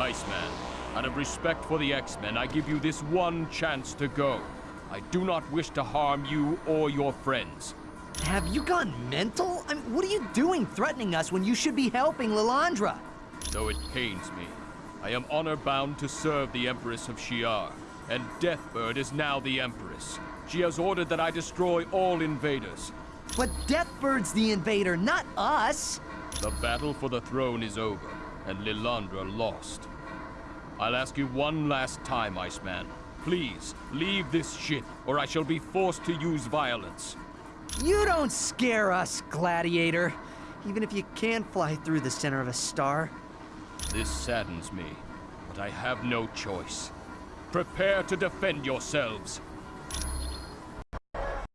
Iceman. Out of respect for the X-Men, I give you this one chance to go. I do not wish to harm you or your friends. Have you gone mental? I mean, what are you doing threatening us when you should be helping Lilandra? Though it pains me, I am honor bound to serve the Empress of Shi'ar, and Deathbird is now the Empress. She has ordered that I destroy all invaders. But Deathbird's the invader, not us! The battle for the throne is over, and Lilandra lost. I'll ask you one last time, Iceman. Please, leave this ship, or I shall be forced to use violence. You don't scare us, Gladiator. Even if you can fly through the center of a star. This saddens me, but I have no choice. Prepare to defend yourselves.